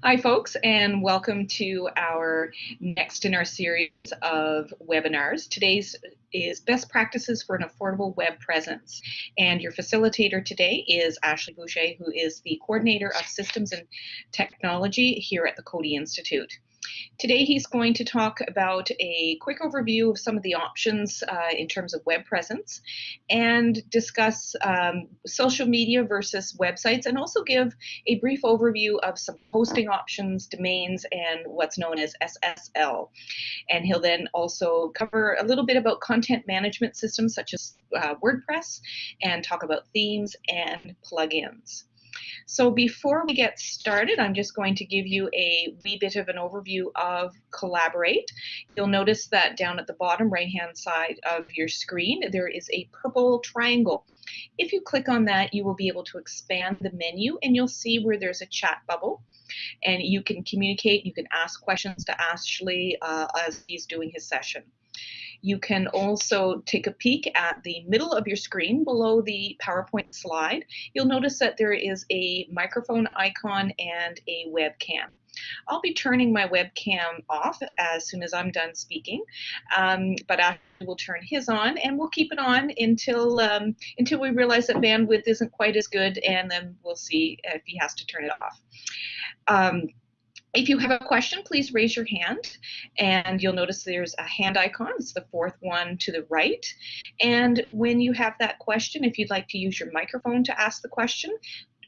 Hi, folks, and welcome to our next in our series of webinars. Today's is Best Practices for an Affordable Web Presence. And your facilitator today is Ashley Boucher, who is the Coordinator of Systems and Technology here at the Coady Institute. Today he's going to talk about a quick overview of some of the options uh, in terms of web presence and discuss um, social media versus websites and also give a brief overview of some hosting options, domains, and what's known as SSL. And he'll then also cover a little bit about content management systems such as uh, WordPress and talk about themes and plugins. So before we get started, I'm just going to give you a wee bit of an overview of Collaborate. You'll notice that down at the bottom right-hand side of your screen, there is a purple triangle. If you click on that, you will be able to expand the menu and you'll see where there's a chat bubble and you can communicate, you can ask questions to Ashley uh, as he's doing his session. You can also take a peek at the middle of your screen below the PowerPoint slide. You'll notice that there is a microphone icon and a webcam. I'll be turning my webcam off as soon as I'm done speaking, um, but I will turn his on and we'll keep it on until um, until we realize that bandwidth isn't quite as good and then we'll see if he has to turn it off. Um, if you have a question, please raise your hand and you'll notice there's a hand icon. It's the fourth one to the right. And when you have that question, if you'd like to use your microphone to ask the question,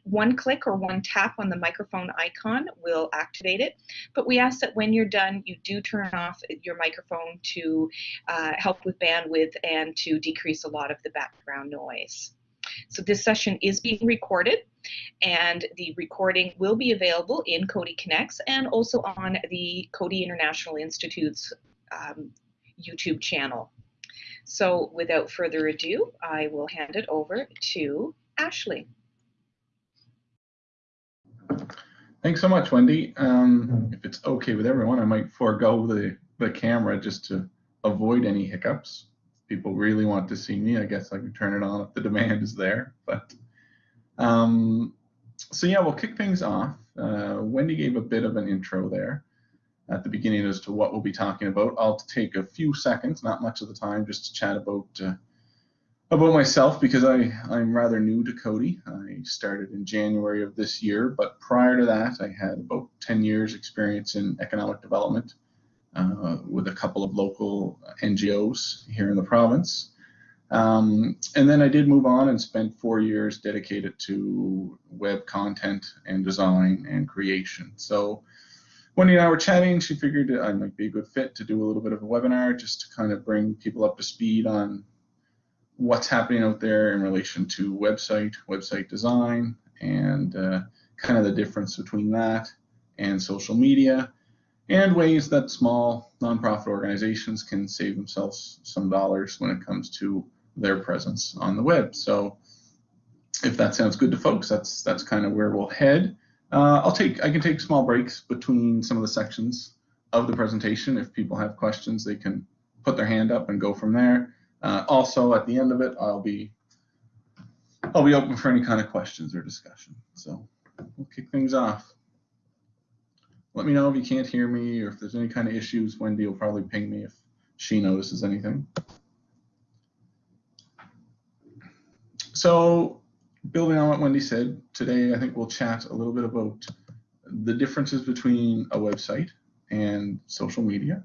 one click or one tap on the microphone icon will activate it. But we ask that when you're done, you do turn off your microphone to uh, help with bandwidth and to decrease a lot of the background noise. So this session is being recorded and the recording will be available in Coady Connects and also on the Coady International Institute's um, YouTube channel. So without further ado, I will hand it over to Ashley. Thanks so much, Wendy. Um, if it's okay with everyone, I might forego the, the camera just to avoid any hiccups people really want to see me, I guess I can turn it on if the demand is there. But um, so yeah, we'll kick things off. Uh, Wendy gave a bit of an intro there at the beginning as to what we'll be talking about. I'll take a few seconds, not much of the time, just to chat about uh, about myself because I I'm rather new to Coady. I started in January of this year, but prior to that, I had about 10 years experience in economic development uh, with a couple of local NGOs here in the province. Um, and then I did move on and spent four years dedicated to web content and design and creation. So Wendy and I were chatting, she figured I might be a good fit to do a little bit of a webinar just to kind of bring people up to speed on what's happening out there in relation to website, website design, and uh, kind of the difference between that and social media and ways that small nonprofit organizations can save themselves some dollars when it comes to their presence on the web. So if that sounds good to folks, that's that's kind of where we'll head. Uh, I'll take I can take small breaks between some of the sections of the presentation. If people have questions, they can put their hand up and go from there. Uh, also, at the end of it, I'll be I'll be open for any kind of questions or discussion. So we'll kick things off let me know if you can't hear me or if there's any kind of issues. Wendy will probably ping me if she notices anything. So building on what Wendy said, today I think we'll chat a little bit about the differences between a website and social media.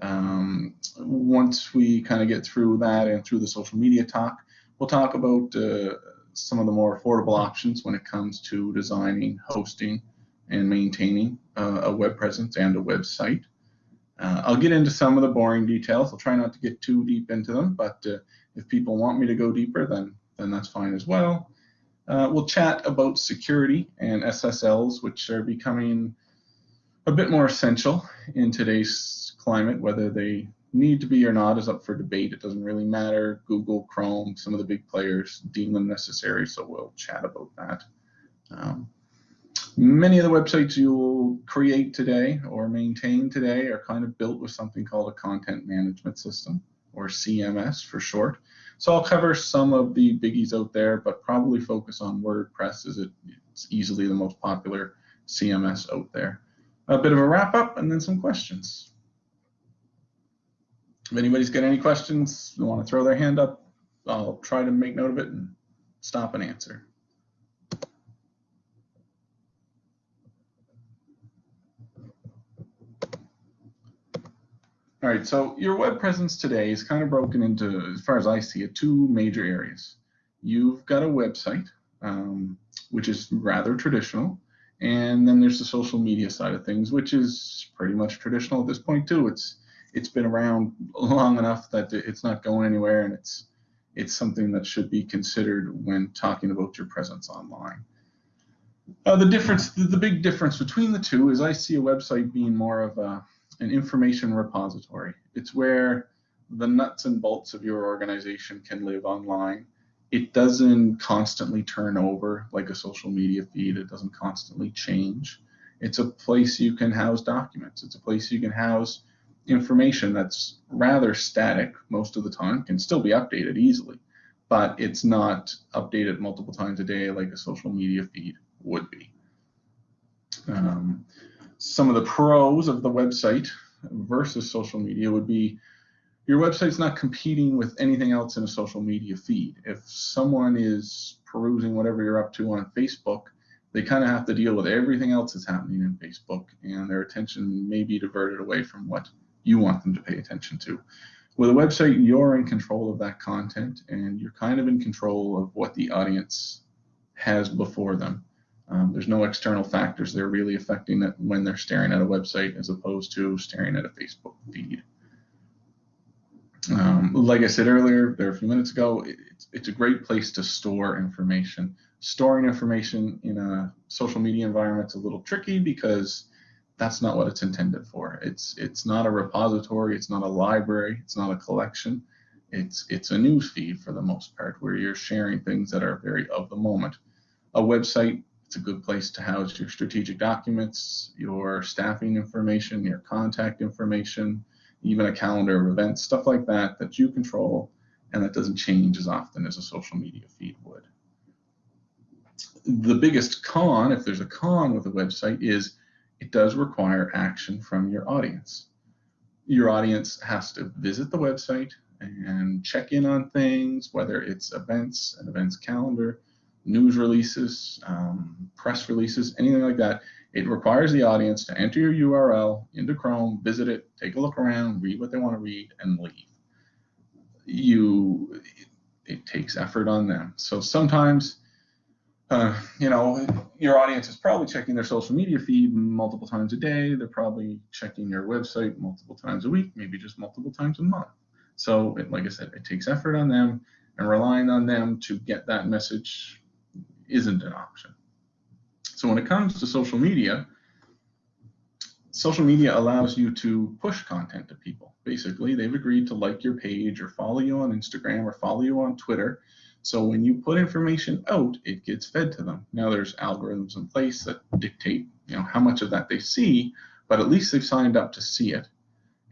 Um, once we kind of get through that and through the social media talk, we'll talk about uh, some of the more affordable options when it comes to designing, hosting, and maintaining uh, a web presence and a website. Uh, I'll get into some of the boring details. I'll try not to get too deep into them, but uh, if people want me to go deeper, then, then that's fine as well. Uh, we'll chat about security and SSLs, which are becoming a bit more essential in today's climate. Whether they need to be or not is up for debate. It doesn't really matter. Google, Chrome, some of the big players deem them necessary, so we'll chat about that. Um, Many of the websites you'll create today or maintain today are kind of built with something called a content management system or CMS for short. So I'll cover some of the biggies out there, but probably focus on WordPress as it's easily the most popular CMS out there. A bit of a wrap up and then some questions. If anybody's got any questions, want to throw their hand up, I'll try to make note of it and stop and answer. All right, so your web presence today is kind of broken into, as far as I see it, two major areas. You've got a website, um, which is rather traditional, and then there's the social media side of things, which is pretty much traditional at this point too. It's it's been around long enough that it's not going anywhere, and it's it's something that should be considered when talking about your presence online. Uh, the difference, the, the big difference between the two is I see a website being more of a an information repository. It's where the nuts and bolts of your organization can live online. It doesn't constantly turn over like a social media feed. It doesn't constantly change. It's a place you can house documents. It's a place you can house information that's rather static most of the time, can still be updated easily, but it's not updated multiple times a day like a social media feed would be. Some of the pros of the website versus social media would be your website's not competing with anything else in a social media feed. If someone is perusing whatever you're up to on Facebook, they kind of have to deal with everything else that's happening in Facebook, and their attention may be diverted away from what you want them to pay attention to. With a website, you're in control of that content, and you're kind of in control of what the audience has before them. Um, there's no external factors that are really affecting it when they're staring at a website as opposed to staring at a Facebook feed. Um, like I said earlier, there a few minutes ago, it's, it's a great place to store information. Storing information in a social media environment is a little tricky because that's not what it's intended for. It's it's not a repository, it's not a library, it's not a collection. It's it's a news feed for the most part where you're sharing things that are very of the moment. A website it's a good place to house your strategic documents, your staffing information, your contact information, even a calendar of events, stuff like that that you control and that doesn't change as often as a social media feed would. The biggest con, if there's a con with a website, is it does require action from your audience. Your audience has to visit the website and check in on things, whether it's events, an events calendar, news releases, um, press releases, anything like that, it requires the audience to enter your URL into Chrome, visit it, take a look around, read what they want to read, and leave. You, it takes effort on them. So sometimes, uh, you know, your audience is probably checking their social media feed multiple times a day. They're probably checking your website multiple times a week, maybe just multiple times a month. So, it, like I said, it takes effort on them and relying on them to get that message isn't an option. So when it comes to social media, social media allows you to push content to people. Basically, they've agreed to like your page or follow you on Instagram or follow you on Twitter. So when you put information out, it gets fed to them. Now there's algorithms in place that dictate, you know, how much of that they see, but at least they've signed up to see it.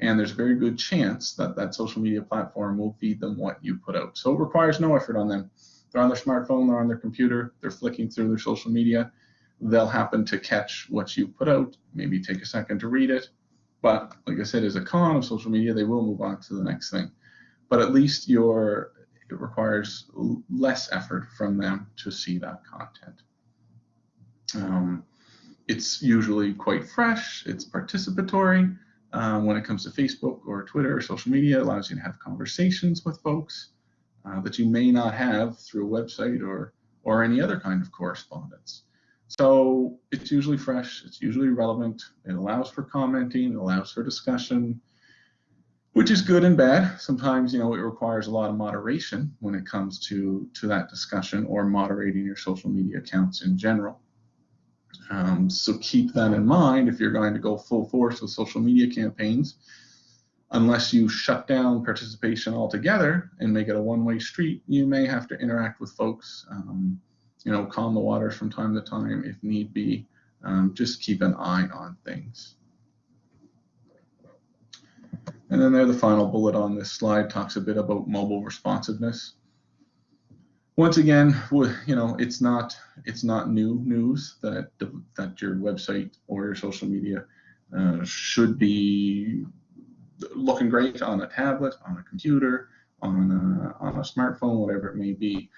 And there's a very good chance that that social media platform will feed them what you put out. So it requires no effort on them they're on their smartphone, they're on their computer, they're flicking through their social media. They'll happen to catch what you put out, maybe take a second to read it. But like I said, as a con of social media, they will move on to the next thing. But at least your it requires less effort from them to see that content. Um, it's usually quite fresh, it's participatory. Um, when it comes to Facebook or Twitter or social media, allows you to have conversations with folks uh, that you may not have through a website or or any other kind of correspondence. So it's usually fresh, it's usually relevant, it allows for commenting, it allows for discussion, which is good and bad. Sometimes, you know, it requires a lot of moderation when it comes to, to that discussion or moderating your social media accounts in general. Um, so keep that in mind if you're going to go full force with social media campaigns unless you shut down participation altogether and make it a one-way street, you may have to interact with folks, um, you know, calm the waters from time to time if need be. Um, just keep an eye on things. And then there, the final bullet on this slide talks a bit about mobile responsiveness. once again, you know, it's not it's not new news that that your website or your social media uh, should be looking great on a tablet, on a computer, on a, on a smartphone, whatever it may be.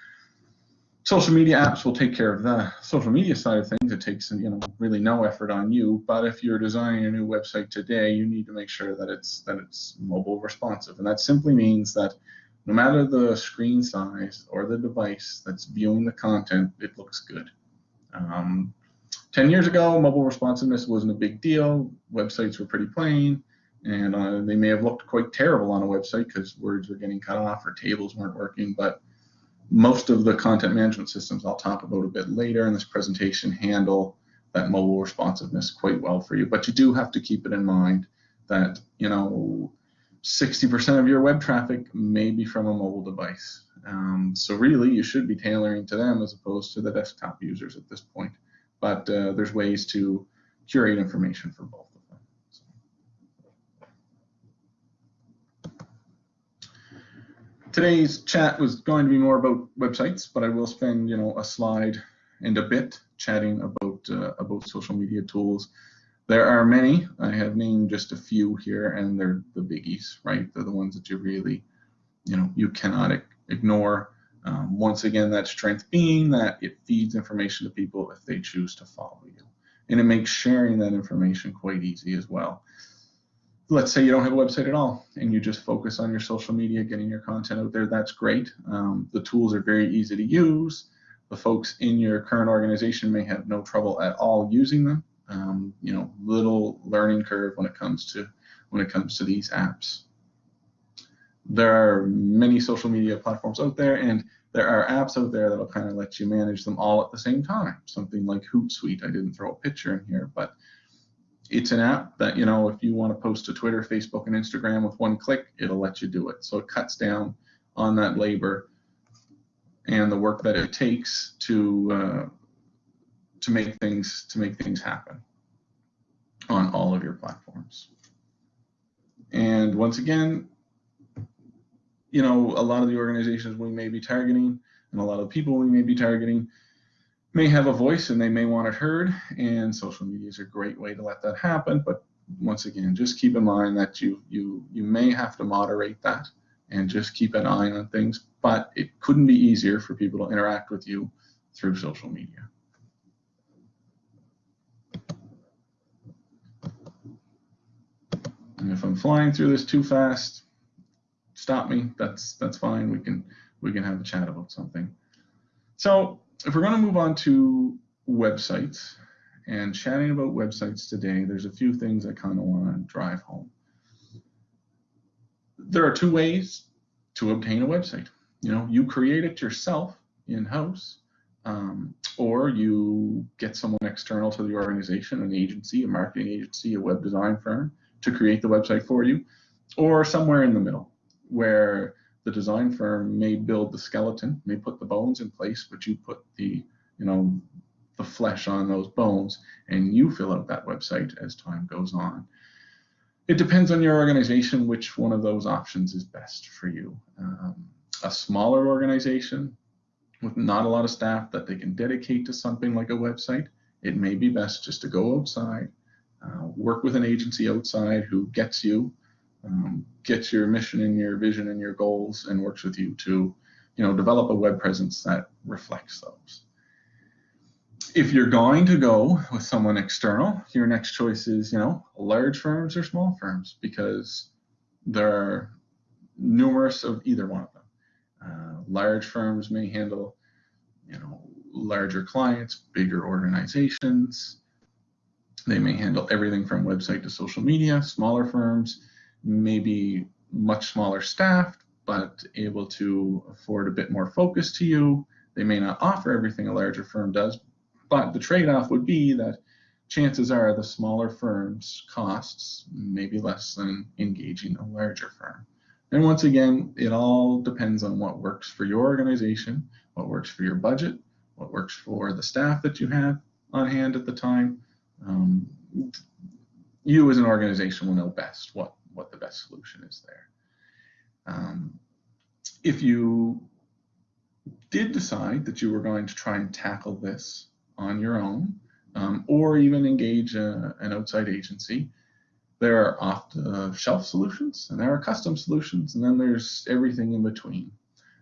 Social media apps will take care of the social media side of things. It takes you know really no effort on you. But if you're designing a new website today, you need to make sure that it's that it's mobile responsive, and that simply means that no matter the screen size or the device that's viewing the content, it looks good. Um, 10 years ago, mobile responsiveness wasn't a big deal. Websites were pretty plain, and uh, they may have looked quite terrible on a website because words were getting cut off or tables weren't working. But most of the content management systems I'll talk about a bit later in this presentation handle that mobile responsiveness quite well for you. But you do have to keep it in mind that, you know, 60% of your web traffic may be from a mobile device. Um, so really, you should be tailoring to them as opposed to the desktop users at this point. But uh, there's ways to curate information for both of them. So. Today's chat was going to be more about websites, but I will spend, you know, a slide and a bit chatting about uh, about social media tools there are many. I have named just a few here, and they're the biggies, right? They're the ones that you really, you know, you cannot ignore. Um, once again, that strength being that it feeds information to people if they choose to follow you. And it makes sharing that information quite easy as well. Let's say you don't have a website at all and you just focus on your social media, getting your content out there. That's great. Um, the tools are very easy to use. The folks in your current organization may have no trouble at all using them um, you know, little learning curve when it comes to when it comes to these apps. There are many social media platforms out there, and there are apps out there that'll kind of let you manage them all at the same time. Something like Hootsuite. I didn't throw a picture in here, but it's an app that you know if you want to post to Twitter, Facebook, and Instagram with one click, it'll let you do it. So it cuts down on that labor and the work that it takes to uh, to make things to make things happen on all of your platforms. And once again, you know, a lot of the organizations we may be targeting and a lot of people we may be targeting may have a voice and they may want it heard and social media is a great way to let that happen but once again just keep in mind that you you you may have to moderate that and just keep an eye on things but it couldn't be easier for people to interact with you through social media And if I'm flying through this too fast, stop me. That's that's fine. We can we can have a chat about something. So if we're going to move on to websites and chatting about websites today, there's a few things I kind of want to drive home. There are two ways to obtain a website. You know, you create it yourself in-house, um, or you get someone external to the organization, an agency, a marketing agency, a web design firm, to create the website for you, or somewhere in the middle where the design firm may build the skeleton, may put the bones in place, but you put the, you know, the flesh on those bones and you fill out that website as time goes on. It depends on your organization which one of those options is best for you. Um, a smaller organization with not a lot of staff that they can dedicate to something like a website, it may be best just to go outside, uh, work with an agency outside who gets you, um, gets your mission and your vision and your goals, and works with you to, you know, develop a web presence that reflects those. If you're going to go with someone external, your next choice is, you know, large firms or small firms, because there are numerous of either one of them. Uh, large firms may handle, you know, larger clients, bigger organizations, they may handle everything from website to social media. Smaller firms, maybe much smaller staffed, but able to afford a bit more focus to you. They may not offer everything a larger firm does, but the trade-off would be that chances are the smaller firm's costs may be less than engaging a larger firm. And once again, it all depends on what works for your organization, what works for your budget, what works for the staff that you have on hand at the time, um, you as an organization will know best what, what the best solution is there. Um, if you did decide that you were going to try and tackle this on your own, um, or even engage a, an outside agency, there are off-the-shelf solutions, and there are custom solutions, and then there's everything in between.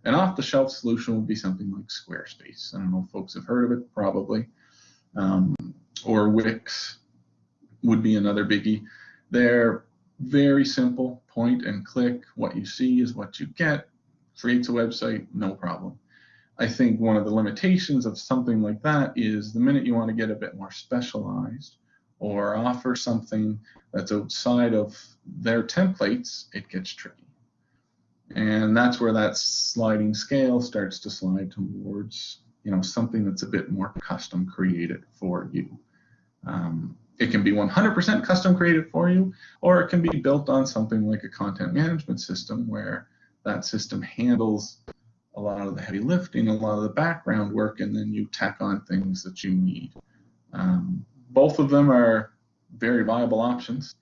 An off-the-shelf solution would be something like Squarespace. I don't know if folks have heard of it, probably. Um, or Wix would be another biggie. They're very simple, point and click. What you see is what you get. Creates a website, no problem. I think one of the limitations of something like that is the minute you want to get a bit more specialized or offer something that's outside of their templates, it gets tricky. And that's where that sliding scale starts to slide towards, you know, something that's a bit more custom created for you. Um, it can be 100% custom created for you, or it can be built on something like a content management system where that system handles a lot of the heavy lifting, a lot of the background work, and then you tack on things that you need. Um, both of them are very viable options.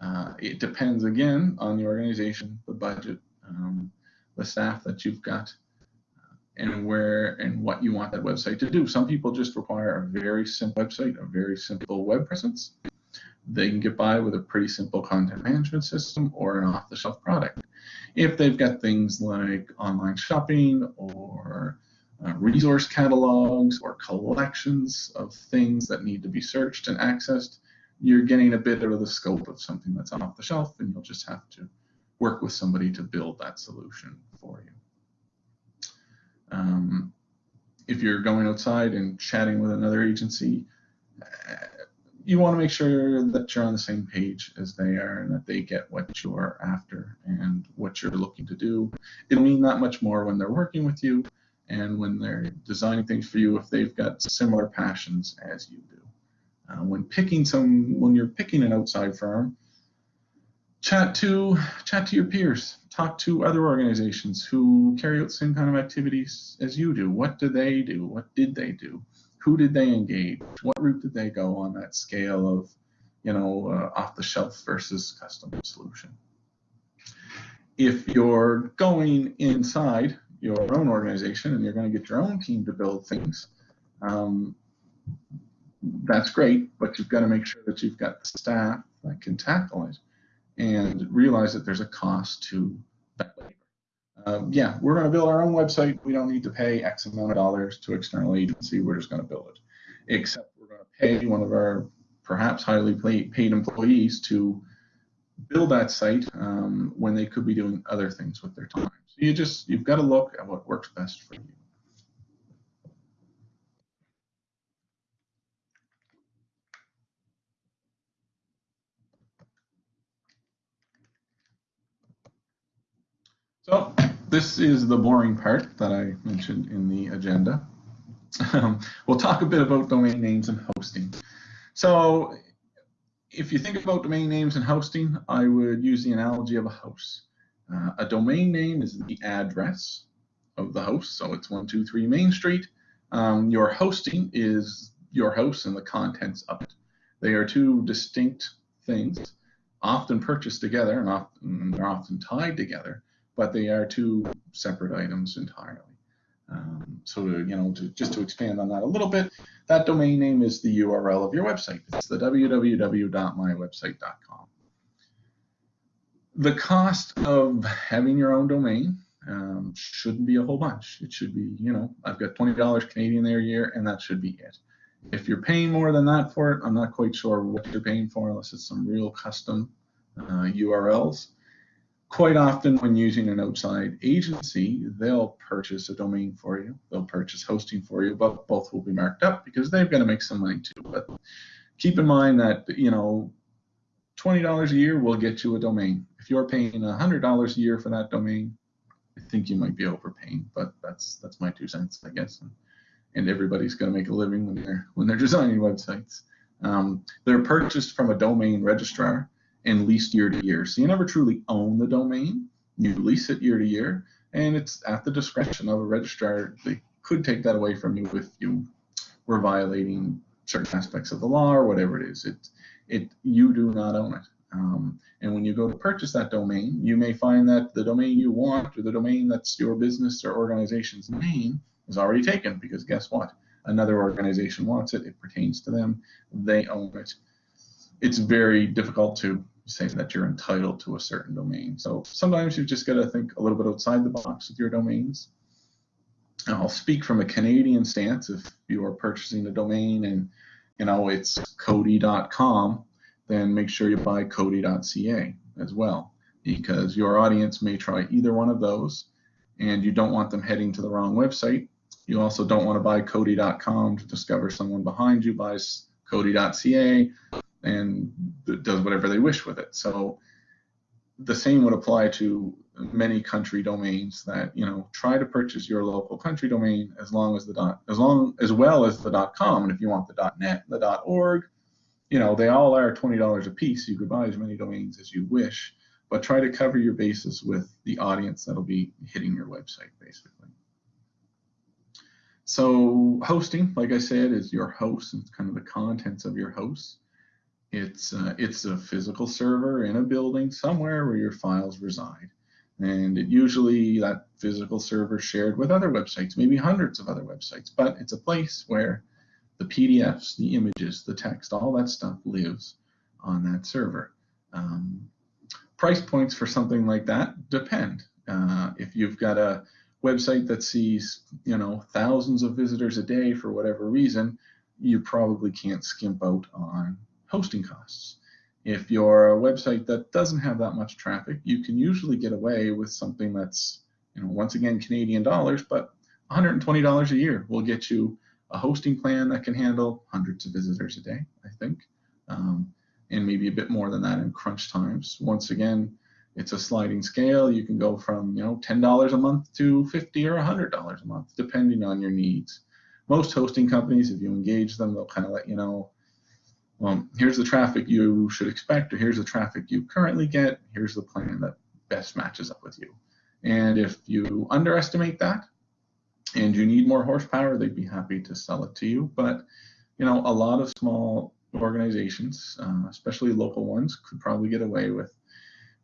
Uh, it depends again on the organization, the budget, um, the staff that you've got, and where and what you want that website to do. Some people just require a very simple website, a very simple web presence. They can get by with a pretty simple content management system or an off-the-shelf product. If they've got things like online shopping or uh, resource catalogs or collections of things that need to be searched and accessed, you're getting a bit of the scope of something that's off the shelf, and you'll just have to work with somebody to build that solution for you. Um, if you're going outside and chatting with another agency, you want to make sure that you're on the same page as they are and that they get what you're after and what you're looking to do. It'll mean that much more when they're working with you and when they're designing things for you if they've got similar passions as you do. Uh, when picking some, when you're picking an outside firm, chat to chat to your peers, talk to other organizations who carry out same kind of activities as you do. What do they do? What did they do? Who did they engage? What route did they go on that scale of, you know, uh, off the shelf versus custom solution? If you're going inside your own organization and you're going to get your own team to build things, um, that's great, but you've got to make sure that you've got the staff that can tackle it and realize that there's a cost to that labor. Um, yeah, we're going to build our own website. We don't need to pay X amount of dollars to external agency. We're just going to build it. Except we're going to pay one of our perhaps highly paid employees to build that site um, when they could be doing other things with their time. So you just you've got to look at what works best for you. So this is the boring part that I mentioned in the agenda. Um, we'll talk a bit about domain names and hosting. So if you think about domain names and hosting, I would use the analogy of a house. Uh, a domain name is the address of the house, so it's 123 Main Street. Um, your hosting is your house and the contents of it. They are two distinct things, often purchased together and often, they're often tied together but they are two separate items entirely. Um, so to, you know, to, just to expand on that a little bit, that domain name is the URL of your website. It's the www.mywebsite.com. The cost of having your own domain um, shouldn't be a whole bunch. It should be, you know, I've got $20 Canadian there a year, and that should be it. If you're paying more than that for it, I'm not quite sure what you're paying for unless it's some real custom uh, URLs quite often when using an outside agency, they'll purchase a domain for you, they'll purchase hosting for you, but both will be marked up because they've got to make some money too. But keep in mind that, you know, $20 a year will get you a domain. If you're paying $100 a year for that domain, I think you might be overpaying, but that's that's my two cents, I guess. And, and everybody's going to make a living when they're when they're designing websites. Um, they're purchased from a domain registrar and leased year to year. So you never truly own the domain. You lease it year to year, and it's at the discretion of a registrar. They could take that away from you if you were violating certain aspects of the law or whatever it is. It, it, you do not own it. Um, and when you go to purchase that domain, you may find that the domain you want or the domain that's your business or organization's name is already taken because guess what? Another organization wants it. It pertains to them. They own it. It's very difficult to say that you're entitled to a certain domain. So sometimes you've just got to think a little bit outside the box with your domains. I'll speak from a Canadian stance. If you are purchasing a domain and you know it's Coady.com, then make sure you buy Coady.ca as well, because your audience may try either one of those, and you don't want them heading to the wrong website. You also don't want to buy Coady.com to discover someone behind you buys Coady.ca and does whatever they wish with it. So the same would apply to many country domains that you know try to purchase your local country domain as long as the dot as long as well as the dot com. And if you want the dot net the dot org you know they all are $20 a piece. You could buy as many domains as you wish but try to cover your bases with the audience that'll be hitting your website basically. So hosting like i said is your host. It's kind of the contents of your host it's uh, it's a physical server in a building somewhere where your files reside. And it usually that physical server shared with other websites, maybe hundreds of other websites, but it's a place where the PDFs, the images, the text, all that stuff lives on that server. Um, price points for something like that depend. Uh, if you've got a website that sees, you know, thousands of visitors a day for whatever reason, you probably can't skimp out on hosting costs. If you're a website that doesn't have that much traffic, you can usually get away with something that's, you know, once again, Canadian dollars, but $120 a year will get you a hosting plan that can handle hundreds of visitors a day, I think, um, and maybe a bit more than that in crunch times. Once again, it's a sliding scale. You can go from you know $10 a month to 50 or $100 a month, depending on your needs. Most hosting companies, if you engage them, they'll kind of let you know well, here's the traffic you should expect, or here's the traffic you currently get, here's the plan that best matches up with you. And if you underestimate that and you need more horsepower, they'd be happy to sell it to you. But you know, a lot of small organizations, uh, especially local ones, could probably get away with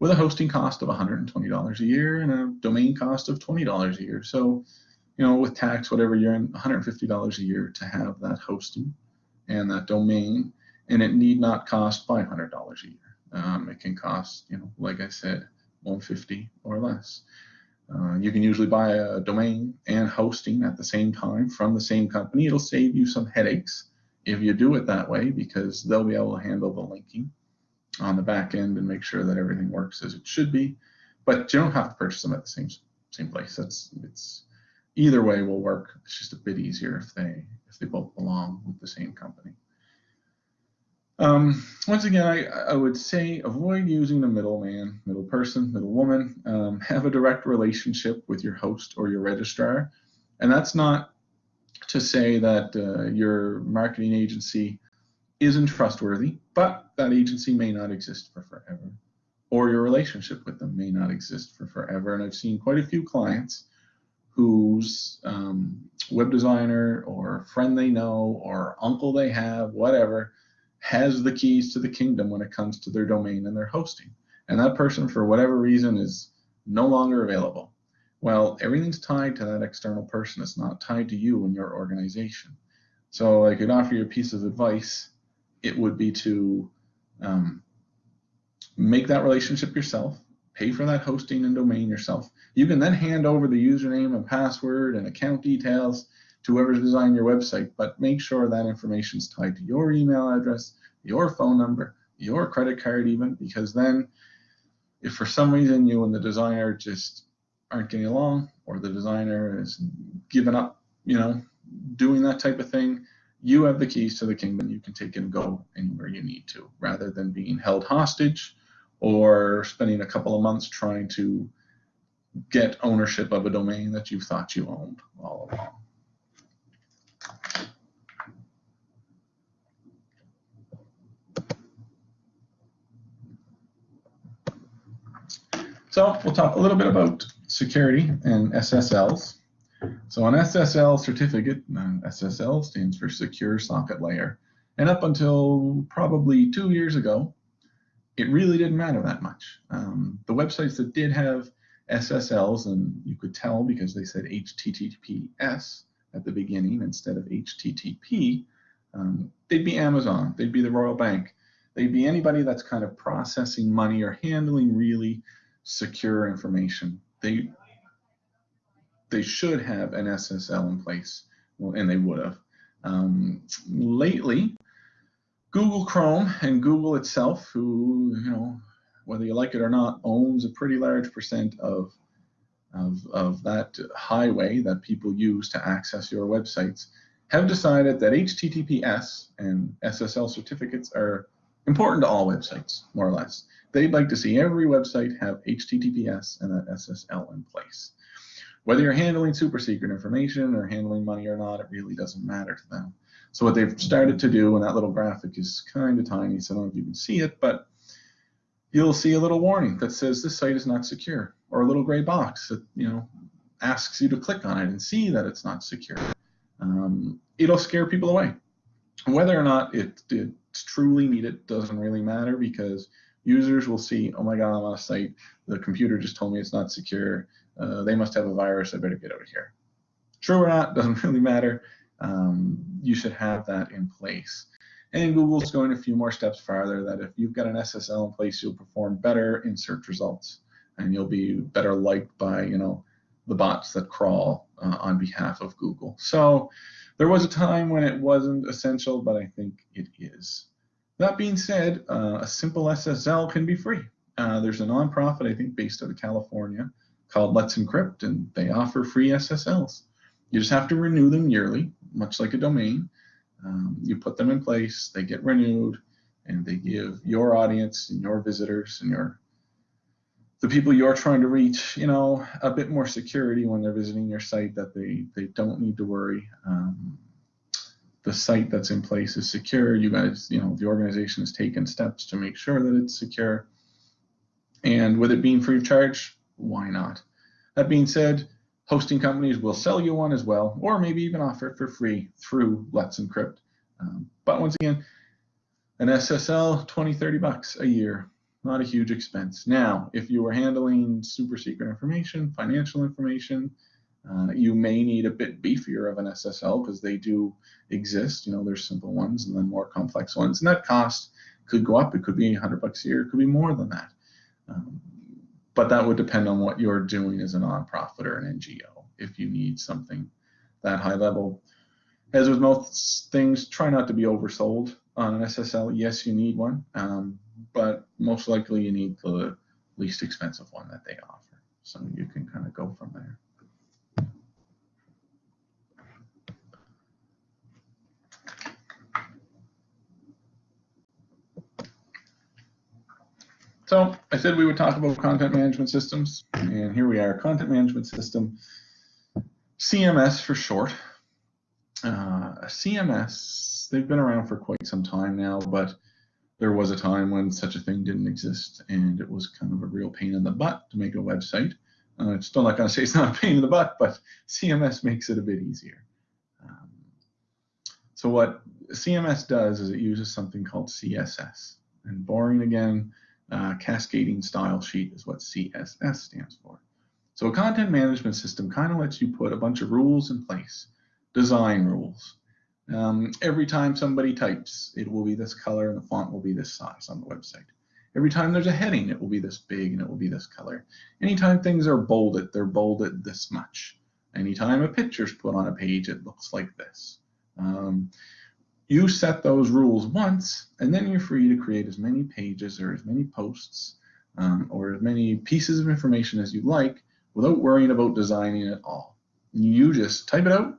with a hosting cost of $120 a year and a domain cost of $20 a year. So, you know, with tax, whatever, you're in $150 a year to have that hosting and that domain and it need not cost $500 a year. Um, it can cost, you know, like I said, 150 or less. Uh, you can usually buy a domain and hosting at the same time from the same company. It'll save you some headaches if you do it that way because they'll be able to handle the linking on the back end and make sure that everything works as it should be. But you don't have to purchase them at the same same place. That's it's either way will work. It's just a bit easier if they if they both belong with the same company. Um, once again, I, I would say avoid using the middleman, middle person, middle woman. Um, have a direct relationship with your host or your registrar. And that's not to say that uh, your marketing agency isn't trustworthy, but that agency may not exist for forever, or your relationship with them may not exist for forever. And I've seen quite a few clients whose um, web designer or friend they know or uncle they have, whatever, has the keys to the kingdom when it comes to their domain and their hosting. And that person, for whatever reason, is no longer available. Well, everything's tied to that external person. It's not tied to you and your organization. So I could offer you a piece of advice. It would be to um, make that relationship yourself, pay for that hosting and domain yourself. You can then hand over the username and password and account details to whoever's designing your website, but make sure that information is tied to your email address, your phone number, your credit card even, because then if for some reason you and the designer just aren't getting along or the designer is giving up, you know, doing that type of thing, you have the keys to the kingdom. You can take and go anywhere you need to rather than being held hostage or spending a couple of months trying to get ownership of a domain that you thought you owned all along. So we'll talk a little bit about security and SSLs. So an SSL certificate, SSL stands for Secure Socket Layer. And up until probably two years ago, it really didn't matter that much. Um, the websites that did have SSLs, and you could tell because they said HTTPS, at the beginning instead of HTTP, um, they'd be Amazon, they'd be the Royal Bank, they'd be anybody that's kind of processing money or handling really secure information. They they should have an SSL in place, well, and they would have. Um, lately, Google Chrome and Google itself, who you know whether you like it or not, owns a pretty large percent of of, of that highway that people use to access your websites have decided that HTTPS and SSL certificates are important to all websites, more or less. They'd like to see every website have HTTPS and an SSL in place. Whether you're handling super secret information or handling money or not, it really doesn't matter to them. So what they've started to do, and that little graphic is kind of tiny, so I don't know if you can see it, but you'll see a little warning that says this site is not secure, or a little gray box that you know asks you to click on it and see that it's not secure. Um, it'll scare people away. Whether or not it, it's truly needed doesn't really matter because users will see, oh my god, I'm on a site, the computer just told me it's not secure, uh, they must have a virus, I better get out of here. True or not, doesn't really matter. Um, you should have that in place. And Google's going a few more steps farther that if you've got an SSL in place, you'll perform better in search results and you'll be better liked by, you know, the bots that crawl uh, on behalf of Google. So there was a time when it wasn't essential, but I think it is. That being said, uh, a simple SSL can be free. Uh, there's a nonprofit, I think, based out of California called Let's Encrypt, and they offer free SSLs. You just have to renew them yearly, much like a domain. Um, you put them in place, they get renewed, and they give your audience and your visitors and your the people you're trying to reach, you know, a bit more security when they're visiting your site that they they don't need to worry. Um, the site that's in place is secure. You guys, you know, the organization has taken steps to make sure that it's secure. And with it being free of charge, why not? That being said, hosting companies will sell you one as well, or maybe even offer it for free through Let's Encrypt. Um, but once again, an SSL, 20, 30 bucks a year, not a huge expense. Now, if you are handling super secret information, financial information, uh, you may need a bit beefier of an SSL because they do exist. You know, there's simple ones and then more complex ones, and that cost could go up. It could be 100 bucks a year. It could be more than that. Um, but that would depend on what you're doing as a nonprofit or an NGO. If you need something that high level, as with most things, try not to be oversold on an SSL. Yes, you need one, um, but most likely you need the least expensive one that they offer. So you can kind of go from there. So I said we would talk about content management systems, and here we are, content management system, CMS for short. Uh, CMS, they've been around for quite some time now, but there was a time when such a thing didn't exist, and it was kind of a real pain in the butt to make a website. Uh, I'm still not going to say it's not a pain in the butt, but CMS makes it a bit easier. Um, so what CMS does is it uses something called CSS. And boring again, uh, cascading style sheet is what CSS stands for. So a content management system kind of lets you put a bunch of rules in place, design rules. Um, every time somebody types, it will be this color and the font will be this size on the website. Every time there's a heading, it will be this big and it will be this color. Anytime things are bolded, they're bolded this much. Anytime a picture's put on a page, it looks like this. Um, you set those rules once, and then you're free to create as many pages or as many posts um, or as many pieces of information as you like without worrying about designing it all. You just type it out,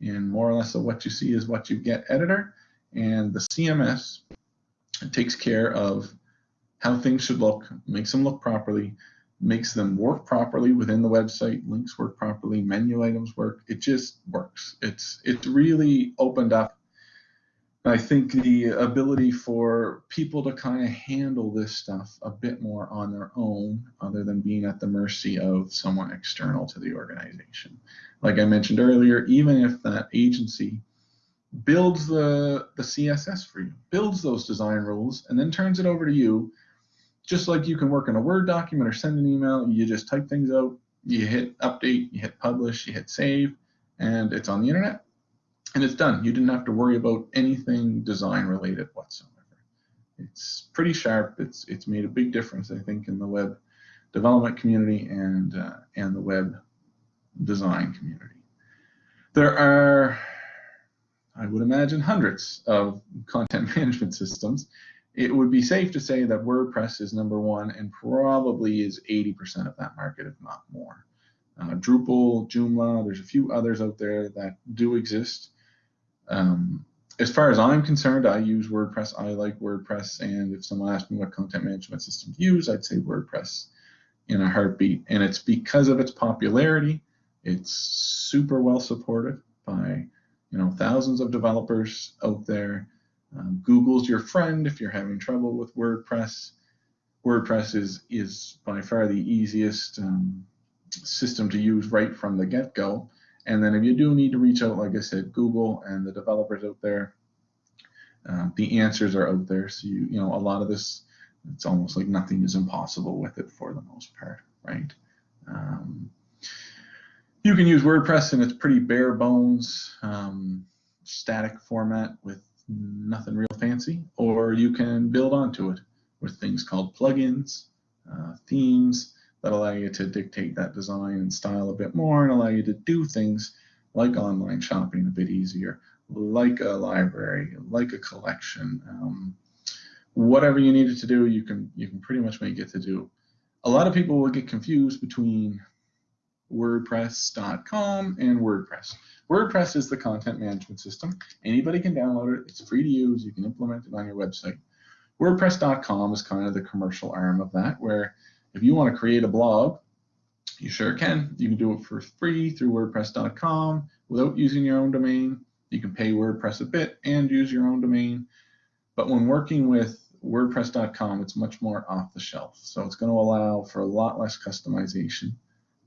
and more or less of what you see is what you get editor, and the CMS takes care of how things should look, makes them look properly, makes them work properly within the website, links work properly, menu items work. It just works. It's it's really opened up I think the ability for people to kind of handle this stuff a bit more on their own, other than being at the mercy of someone external to the organization. Like I mentioned earlier, even if that agency builds the, the CSS for you, builds those design rules, and then turns it over to you, just like you can work in a Word document or send an email, you just type things out, you hit update, you hit publish, you hit save, and it's on the internet, and it's done. You didn't have to worry about anything design related whatsoever. It's pretty sharp. It's it's made a big difference, I think, in the web development community and uh, and the web design community. There are, I would imagine, hundreds of content management systems. It would be safe to say that WordPress is number one and probably is 80% of that market, if not more. Uh, Drupal, Joomla, there's a few others out there that do exist. Um, as far as I'm concerned, I use WordPress. I like WordPress, and if someone asked me what content management system to use, I'd say WordPress in a heartbeat. And it's because of its popularity. It's super well supported by you know thousands of developers out there. Um, Google's your friend if you're having trouble with WordPress. WordPress is is by far the easiest um, system to use right from the get-go. And then if you do need to reach out, like I said, Google and the developers out there, uh, the answers are out there. So you you know a lot of this, it's almost like nothing is impossible with it for the most part, right? Um, you can use WordPress and its pretty bare bones, um, static format with nothing real fancy, or you can build onto it with things called plugins, uh, themes, that allow you to dictate that design and style a bit more and allow you to do things like online shopping a bit easier, like a library, like a collection. Um, whatever you needed to do, you can you can pretty much make it to do. A lot of people will get confused between WordPress.com and WordPress. WordPress is the content management system. Anybody can download it. It's free to use. You can implement it on your website. WordPress.com is kind of the commercial arm of that, where if you want to create a blog, you sure can. You can do it for free through WordPress.com without using your own domain. You can pay WordPress a bit and use your own domain. But when working with WordPress.com, it's much more off the shelf. So it's going to allow for a lot less customization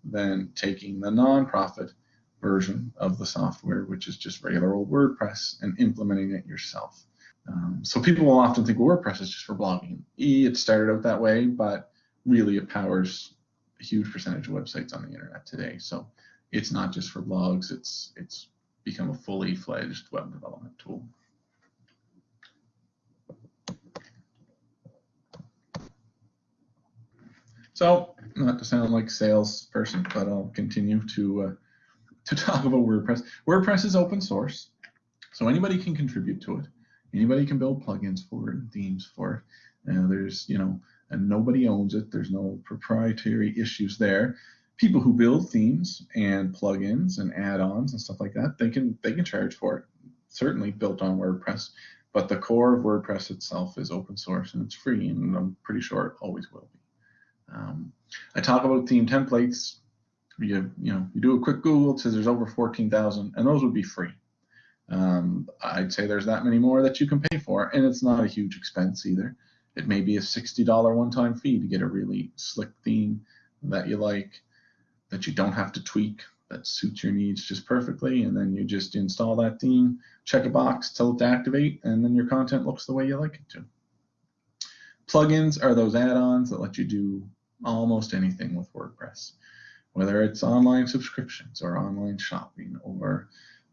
than taking the non-profit version of the software, which is just regular old WordPress, and implementing it yourself. Um, so people will often think WordPress is just for blogging. E, it started out that way, but really it powers a huge percentage of websites on the internet today. So it's not just for blogs, it's it's become a fully fledged web development tool. So not to sound like salesperson, but I'll continue to uh, to talk about WordPress. WordPress is open source, so anybody can contribute to it. Anybody can build plugins for it themes for it. Uh, there's you know and nobody owns it. There's no proprietary issues there. People who build themes and plugins and add-ons and stuff like that, they can they can charge for it. Certainly built on WordPress, but the core of WordPress itself is open source and it's free, and I'm pretty sure it always will be. Um, I talk about theme templates. You you know you do a quick Google, it says there's over 14,000, and those would be free. Um, I'd say there's that many more that you can pay for, and it's not a huge expense either. It may be a $60 one-time fee to get a really slick theme that you like, that you don't have to tweak, that suits your needs just perfectly, and then you just install that theme, check a box, tell it to activate, and then your content looks the way you like it to. Plugins are those add-ons that let you do almost anything with WordPress, whether it's online subscriptions or online shopping or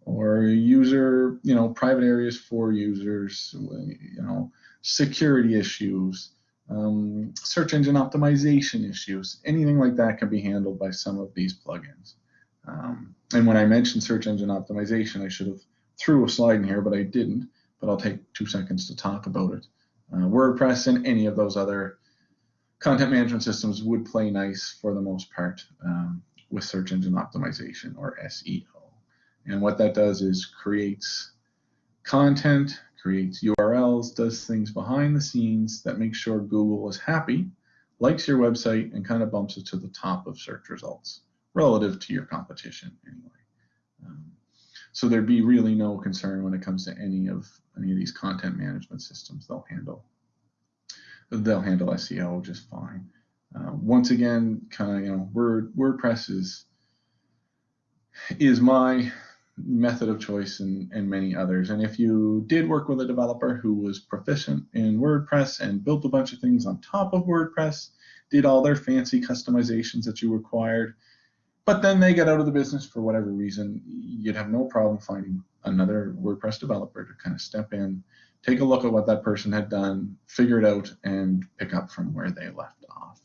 or user, you know, private areas for users, you know, security issues, um, search engine optimization issues, anything like that can be handled by some of these plugins. Um, and when I mentioned search engine optimization, I should have threw a slide in here, but I didn't. But I'll take two seconds to talk about it. Uh, WordPress and any of those other content management systems would play nice for the most part um, with search engine optimization or SEO. And what that does is creates content creates URLs, does things behind the scenes that make sure Google is happy, likes your website, and kind of bumps it to the top of search results relative to your competition anyway. Um, so there'd be really no concern when it comes to any of any of these content management systems. They'll handle they'll handle SEO just fine. Uh, once again, kind of you know, Word WordPress is is my method of choice and, and many others. And if you did work with a developer who was proficient in WordPress and built a bunch of things on top of WordPress, did all their fancy customizations that you required, but then they get out of the business for whatever reason, you'd have no problem finding another WordPress developer to kind of step in, take a look at what that person had done, figure it out, and pick up from where they left off.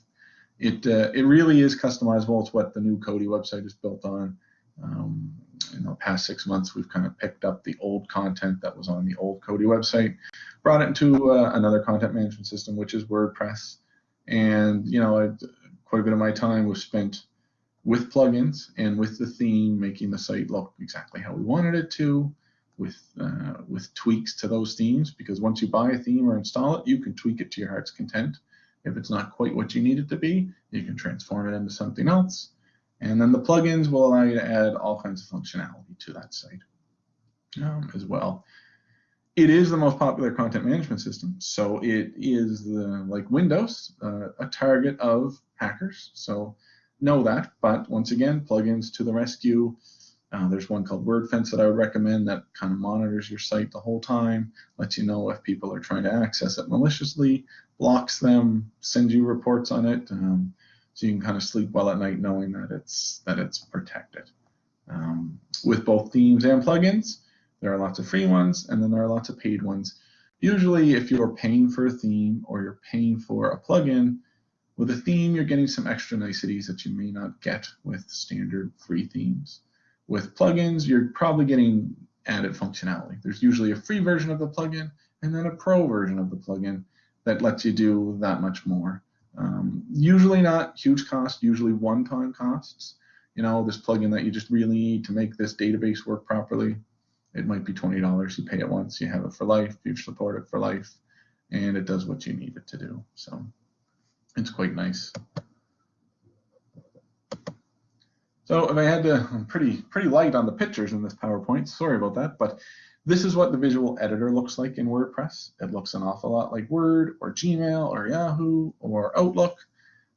It, uh, it really is customizable. It's what the new Coady website is built on. Um, in the past six months, we've kind of picked up the old content that was on the old Coady website, brought it into uh, another content management system, which is WordPress. And, you know, I, quite a bit of my time was spent with plugins and with the theme, making the site look exactly how we wanted it to, with uh, with tweaks to those themes. Because once you buy a theme or install it, you can tweak it to your heart's content. If it's not quite what you need it to be, you can transform it into something else. And then the plugins will allow you to add all kinds of functionality to that site um, as well. It is the most popular content management system, so it is the, like Windows, uh, a target of hackers. So know that, but once again, plugins to the rescue. Uh, there's one called Wordfence that I would recommend that kind of monitors your site the whole time, lets you know if people are trying to access it maliciously, blocks them, sends you reports on it, um, so you can kind of sleep well at night knowing that it's that it's protected. Um, with both themes and plugins, there are lots of free ones, and then there are lots of paid ones. Usually, if you're paying for a theme or you're paying for a plugin, with a theme, you're getting some extra niceties that you may not get with standard free themes. With plugins, you're probably getting added functionality. There's usually a free version of the plugin and then a pro version of the plugin that lets you do that much more. Um, usually not huge cost, usually one-time costs. You know, this plugin that you just really need to make this database work properly, it might be $20. You pay it once, you have it for life, you support it for life, and it does what you need it to do. So it's quite nice. So if I had to, I'm pretty, pretty light on the pictures in this PowerPoint, sorry about that, but this is what the visual editor looks like in WordPress. It looks an awful lot like Word or Gmail or Yahoo or Outlook.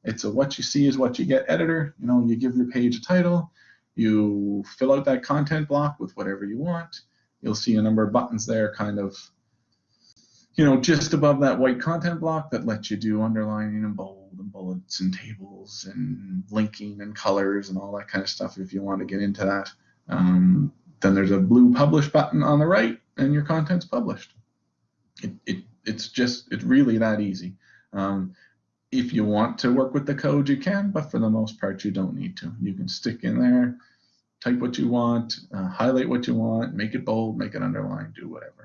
It's a what you see is what you get editor. You know, you give your page a title, you fill out that content block with whatever you want. You'll see a number of buttons there kind of you know, just above that white content block that lets you do underlining and bold and bullets and tables and linking and colors and all that kind of stuff if you want to get into that. Um, then there's a blue publish button on the right and your content's published. It, it, it's just, it's really that easy. Um, if you want to work with the code, you can, but for the most part, you don't need to. You can stick in there, type what you want, uh, highlight what you want, make it bold, make it underline, do whatever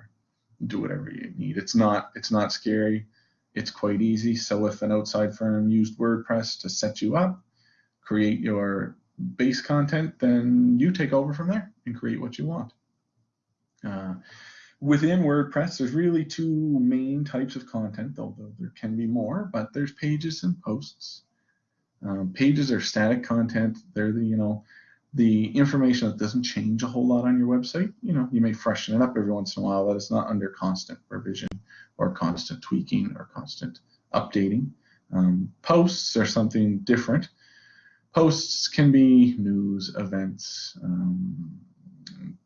do whatever you need. It's not it's not scary. It's quite easy. So if an outside firm used WordPress to set you up, create your base content, then you take over from there and create what you want. Uh, within WordPress, there's really two main types of content, although there can be more, but there's pages and posts. Um, pages are static content. They're the, you know, the information that doesn't change a whole lot on your website. You know, you may freshen it up every once in a while, but it's not under constant revision or constant tweaking or constant updating. Um, posts are something different. Posts can be news, events, um,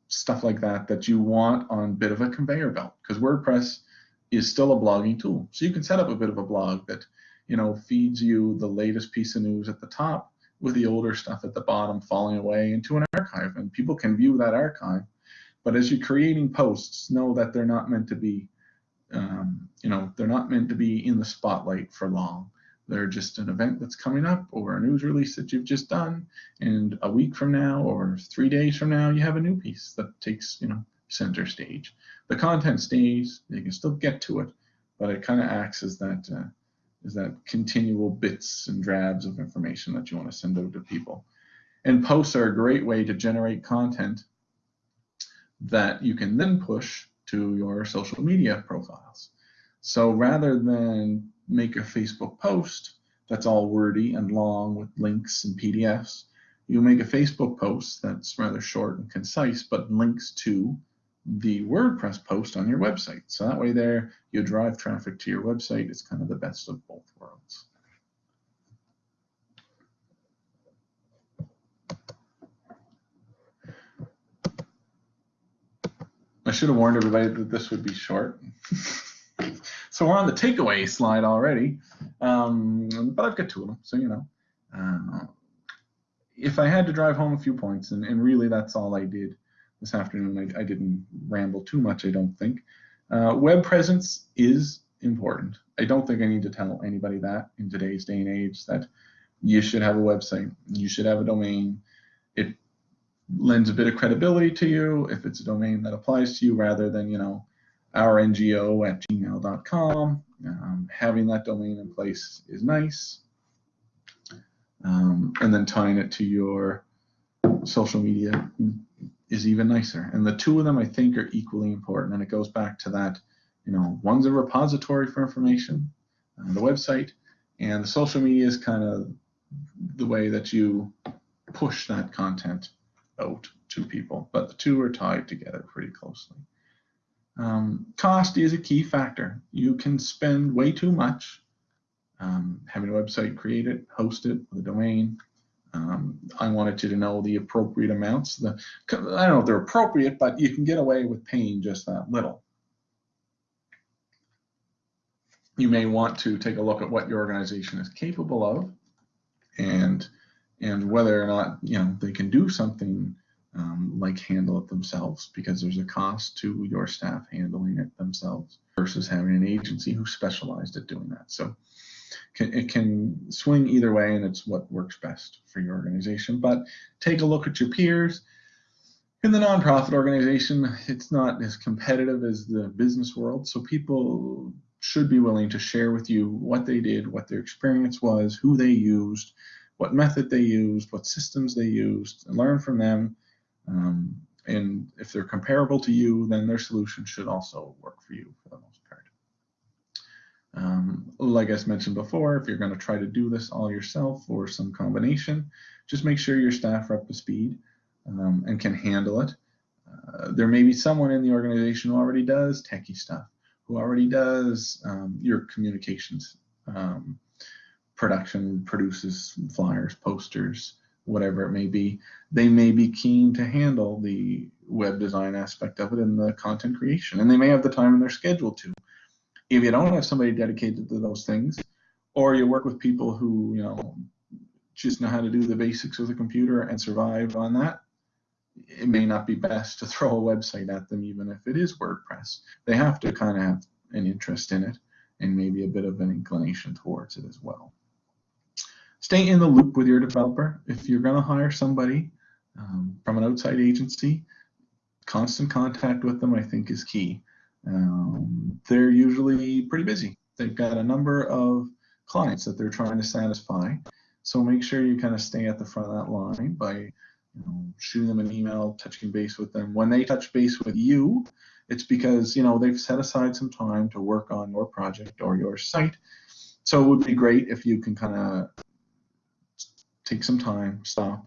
stuff like that that you want on a bit of a conveyor belt because WordPress is still a blogging tool. So you can set up a bit of a blog that you know feeds you the latest piece of news at the top with the older stuff at the bottom falling away into an archive and people can view that archive but as you're creating posts know that they're not meant to be um, you know they're not meant to be in the spotlight for long they're just an event that's coming up or a news release that you've just done and a week from now or three days from now you have a new piece that takes you know center stage the content stays you can still get to it but it kind of acts as that uh, is that continual bits and drabs of information that you want to send out to people. And posts are a great way to generate content that you can then push to your social media profiles. So rather than make a Facebook post that's all wordy and long with links and PDFs, you make a Facebook post that's rather short and concise but links to the WordPress post on your website. So that way there, you drive traffic to your website. It's kind of the best of both worlds. I should have warned everybody that this would be short. so we're on the takeaway slide already, um, but I've got two of them, so you know. Uh, if I had to drive home a few points, and, and really that's all I did this afternoon, I, I didn't ramble too much, I don't think. Uh, web presence is important. I don't think I need to tell anybody that in today's day and age that you should have a website, you should have a domain. It lends a bit of credibility to you if it's a domain that applies to you rather than, you know, our NGO at gmail.com. Um, having that domain in place is nice. Um, and then tying it to your social media is even nicer. And the two of them I think are equally important. And it goes back to that, you know, one's a repository for information, uh, the website, and the social media is kind of the way that you push that content out to people. But the two are tied together pretty closely. Um, cost is a key factor. You can spend way too much um, having a website created, host it, the domain. Um, I wanted you to know the appropriate amounts. The, I don't know if they're appropriate, but you can get away with paying just that little. You may want to take a look at what your organization is capable of and and whether or not you know they can do something um, like handle it themselves because there's a cost to your staff handling it themselves versus having an agency who specialized at doing that. So can, it can swing either way and it's what works best for your organization. But take a look at your peers. In the nonprofit organization, it's not as competitive as the business world. So people should be willing to share with you what they did, what their experience was, who they used, what method they used, what systems they used, and learn from them um, and if they're comparable to you, then their solution should also work for you for the most part. Um, like I mentioned before, if you're going to try to do this all yourself or some combination, just make sure your staff are up to speed um, and can handle it. Uh, there may be someone in the organization who already does techie stuff, who already does um, your communications um, production, produces flyers, posters, whatever it may be, they may be keen to handle the web design aspect of it and the content creation. And they may have the time in their schedule to. If you don't have somebody dedicated to those things, or you work with people who, you know, just know how to do the basics of the computer and survive on that, it may not be best to throw a website at them, even if it is WordPress. They have to kind of have an interest in it and maybe a bit of an inclination towards it as well stay in the loop with your developer. If you're going to hire somebody um, from an outside agency, constant contact with them I think is key. Um, they're usually pretty busy. They've got a number of clients that they're trying to satisfy. So make sure you kind of stay at the front of that line by you know, shooting them an email, touching base with them. When they touch base with you, it's because you know they've set aside some time to work on your project or your site. So it would be great if you can kind of take some time, stop,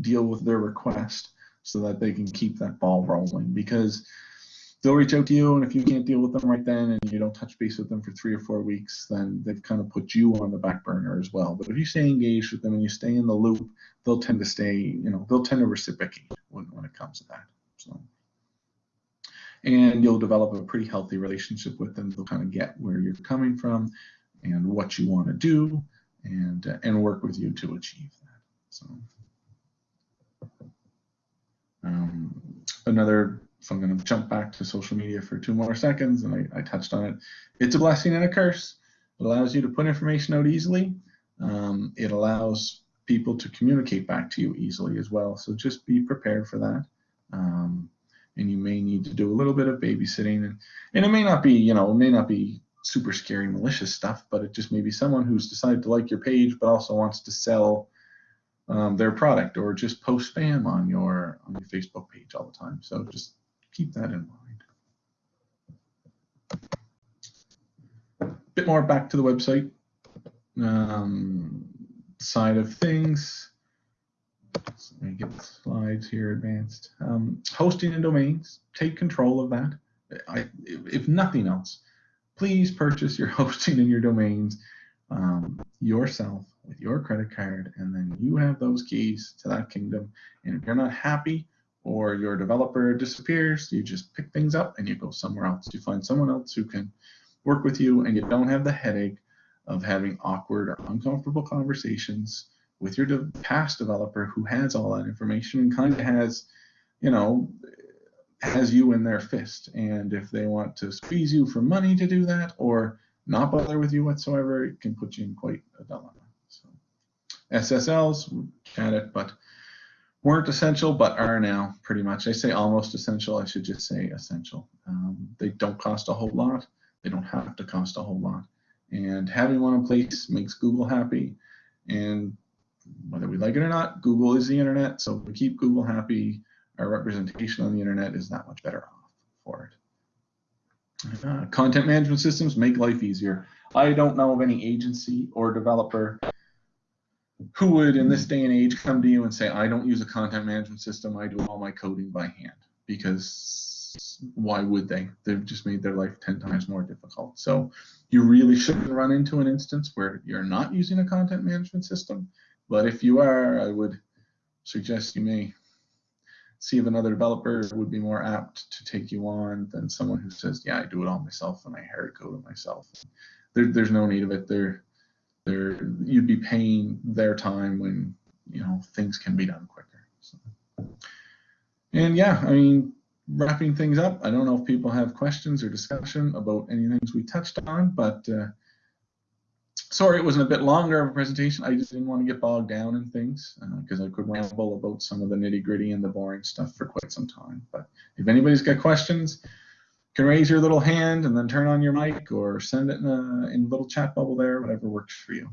deal with their request so that they can keep that ball rolling. Because they'll reach out to you and if you can't deal with them right then and you don't touch base with them for three or four weeks then they've kind of put you on the back burner as well. But if you stay engaged with them and you stay in the loop they'll tend to stay you know they'll tend to reciprocate when, when it comes to that so. And you'll develop a pretty healthy relationship with them. They'll kind of get where you're coming from and what you want to do and uh, and work with you to achieve that so um, another, so I'm going to jump back to social media for two more seconds, and I, I, touched on it. It's a blessing and a curse. It allows you to put information out easily. Um, it allows people to communicate back to you easily as well. So just be prepared for that. Um, and you may need to do a little bit of babysitting, and, and it may not be, you know, it may not be super scary malicious stuff, but it just may be someone who's decided to like your page, but also wants to sell um, their product or just post spam on your on your Facebook page all the time. So just keep that in mind. Bit more back to the website um, side of things. Let me get the slides here advanced. Um, hosting and domains, take control of that. I, if nothing else, please purchase your hosting and your domains um, yourself with your credit card, and then you have those keys to that kingdom. And if you're not happy or your developer disappears, you just pick things up and you go somewhere else. You find someone else who can work with you, and you don't have the headache of having awkward or uncomfortable conversations with your de past developer who has all that information and kind of has, you know, has you in their fist. And if they want to squeeze you for money to do that or not bother with you whatsoever, it can put you in quite a dilemma. So SSLs, had it, but weren't essential, but are now pretty much. I say almost essential. I should just say essential. Um, they don't cost a whole lot. They don't have to cost a whole lot. And having one in place makes Google happy. And whether we like it or not, Google is the internet. So if we keep Google happy, our representation on the internet is that much better off for it. Uh, content management systems make life easier. I don't know of any agency or developer who would, in this day and age, come to you and say, I don't use a content management system, I do all my coding by hand. Because why would they? They've just made their life 10 times more difficult. So you really shouldn't run into an instance where you're not using a content management system but if you are, I would suggest you may see if another developer would be more apt to take you on than someone who says, yeah, I do it all myself and I hard code it myself. There, there's no need of it. There, there, you'd be paying their time when you know things can be done quicker. So. And yeah, I mean, wrapping things up. I don't know if people have questions or discussion about any things we touched on, but. Uh, sorry it wasn't a bit longer of a presentation. I just didn't want to get bogged down in things because uh, I could ramble about some of the nitty gritty and the boring stuff for quite some time. But if anybody's got questions, can raise your little hand and then turn on your mic or send it in a, in little chat bubble there, whatever works for you.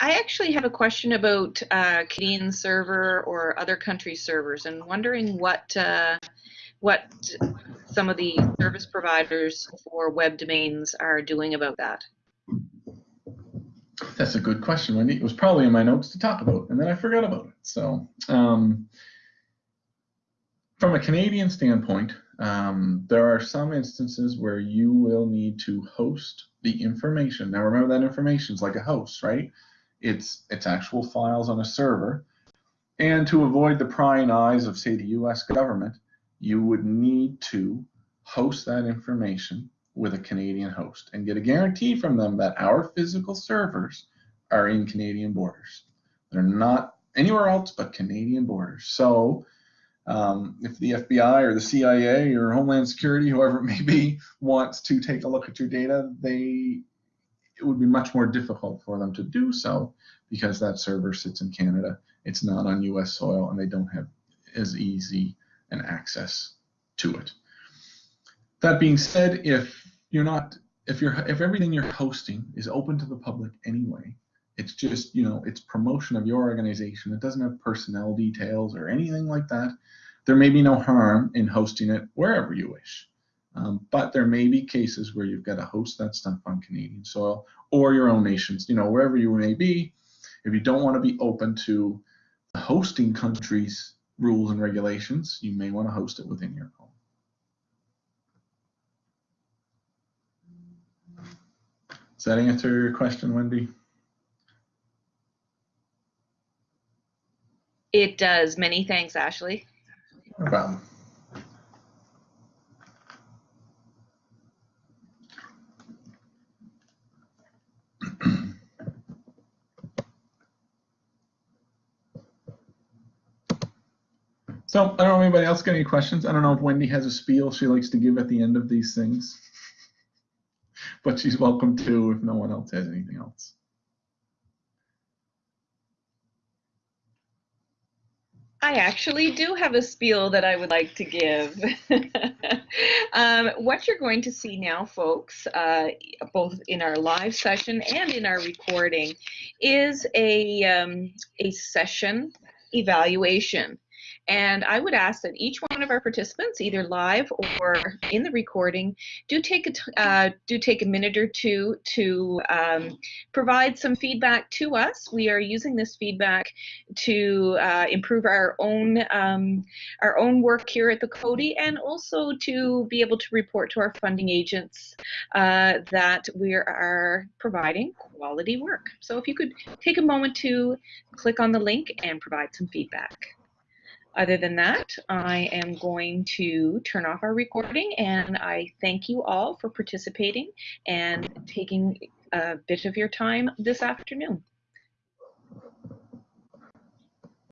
I actually have a question about uh, Canadian server or other country servers, and wondering what uh, what some of the service providers for web domains are doing about that. That's a good question, Wendy. It was probably in my notes to talk about, and then I forgot about it. So, um, from a Canadian standpoint, um, there are some instances where you will need to host the information. Now, remember that information is like a host, right? Its its actual files on a server. And to avoid the prying eyes of, say, the US government, you would need to host that information with a Canadian host and get a guarantee from them that our physical servers are in Canadian borders. They're not anywhere else but Canadian borders. So um, if the FBI or the CIA or Homeland Security, whoever it may be, wants to take a look at your data, they it would be much more difficult for them to do so because that server sits in Canada. It's not on US soil and they don't have as easy an access to it. That being said, if you're not, if you're, if everything you're hosting is open to the public anyway, it's just, you know, it's promotion of your organization. It doesn't have personnel details or anything like that. There may be no harm in hosting it wherever you wish. Um, but there may be cases where you've got to host that stuff on Canadian soil or your own nations, you know, wherever you may be. If you don't want to be open to the hosting country's rules and regulations, you may want to host it within your home. Does that answer your question, Wendy? It does. Many thanks, Ashley. No problem. So I don't know if anybody else got any questions. I don't know if Wendy has a spiel she likes to give at the end of these things. but she's welcome to if no one else has anything else. I actually do have a spiel that I would like to give. um, what you're going to see now, folks, uh, both in our live session and in our recording, is a, um, a session evaluation. And I would ask that each one of our participants, either live or in the recording, do take a uh, do take a minute or two to um, provide some feedback to us. We are using this feedback to uh, improve our own um, our own work here at the Coady, and also to be able to report to our funding agents uh, that we are providing quality work. So if you could take a moment to click on the link and provide some feedback. Other than that, I am going to turn off our recording and I thank you all for participating and taking a bit of your time this afternoon.